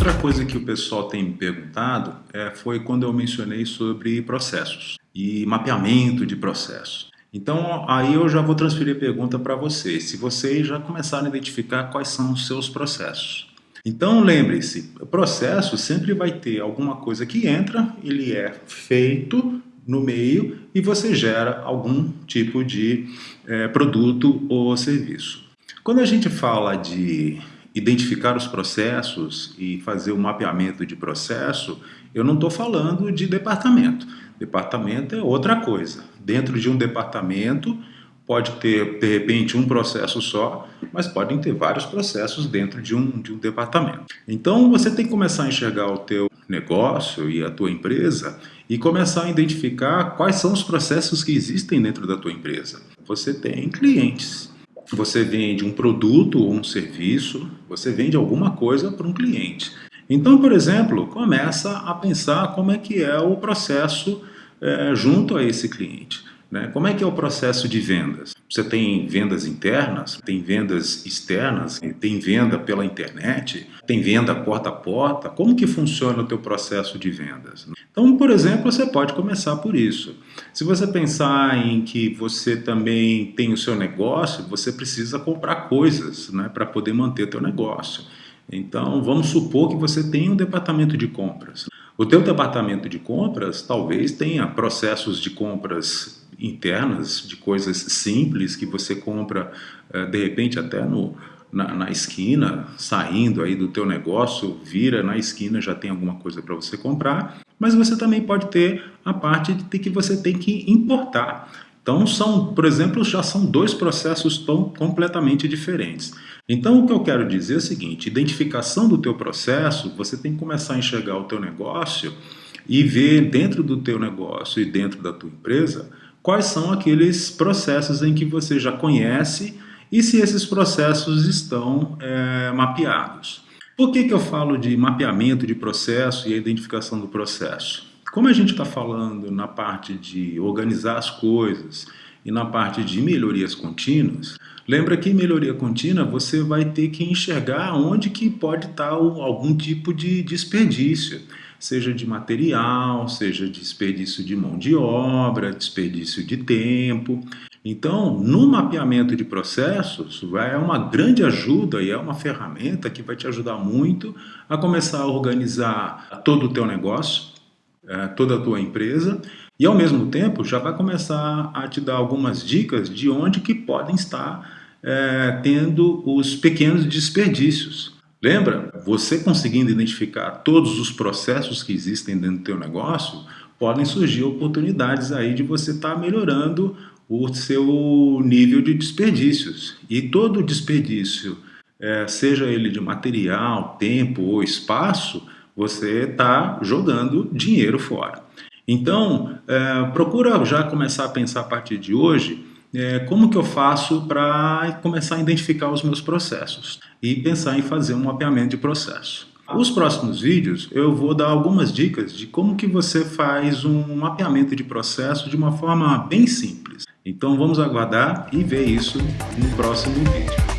Outra coisa que o pessoal tem me perguntado é, foi quando eu mencionei sobre processos e mapeamento de processos. Então, aí eu já vou transferir a pergunta para vocês, se vocês já começaram a identificar quais são os seus processos. Então, lembre-se, o processo sempre vai ter alguma coisa que entra, ele é feito no meio e você gera algum tipo de é, produto ou serviço. Quando a gente fala de identificar os processos e fazer o mapeamento de processo, eu não estou falando de departamento. Departamento é outra coisa. Dentro de um departamento pode ter, de repente, um processo só, mas podem ter vários processos dentro de um, de um departamento. Então, você tem que começar a enxergar o teu negócio e a tua empresa e começar a identificar quais são os processos que existem dentro da tua empresa. Você tem clientes, você vende um produto ou um serviço, você vende alguma coisa para um cliente. Então, por exemplo, começa a pensar como é que é o processo é, junto a esse cliente. Né? Como é que é o processo de vendas? Você tem vendas internas, tem vendas externas, tem venda pela internet, tem venda porta a porta. Como que funciona o teu processo de vendas? Então, por exemplo, você pode começar por isso. Se você pensar em que você também tem o seu negócio, você precisa comprar coisas né, para poder manter o teu negócio. Então, vamos supor que você tem um departamento de compras. O teu departamento de compras talvez tenha processos de compras internas de coisas simples que você compra eh, de repente até no, na, na, esquina, saindo aí do teu negócio, vira na esquina, já tem alguma coisa para você comprar, mas você também pode ter a parte de que você tem que importar. Então são, por exemplo, já são dois processos tão completamente diferentes. Então o que eu quero dizer é o seguinte, identificação do teu processo, você tem que começar a enxergar o teu negócio e ver dentro do teu negócio e dentro da tua empresa quais são aqueles processos em que você já conhece e se esses processos estão é, mapeados. Por que, que eu falo de mapeamento de processo e a identificação do processo? Como a gente está falando na parte de organizar as coisas e na parte de melhorias contínuas, lembra que em melhoria contínua você vai ter que enxergar onde que pode estar tá algum tipo de desperdício seja de material, seja desperdício de mão de obra, desperdício de tempo. Então, no mapeamento de processos, é uma grande ajuda e é uma ferramenta que vai te ajudar muito a começar a organizar todo o teu negócio, é, toda a tua empresa e, ao mesmo tempo, já vai começar a te dar algumas dicas de onde que podem estar é, tendo os pequenos desperdícios. Lembra? Você conseguindo identificar todos os processos que existem dentro do teu negócio, podem surgir oportunidades aí de você estar tá melhorando o seu nível de desperdícios. E todo desperdício, é, seja ele de material, tempo ou espaço, você está jogando dinheiro fora. Então, é, procura já começar a pensar a partir de hoje é, como que eu faço para começar a identificar os meus processos e pensar em fazer um mapeamento de processo. Os próximos vídeos eu vou dar algumas dicas de como que você faz um mapeamento de processo de uma forma bem simples. Então vamos aguardar e ver isso no próximo vídeo.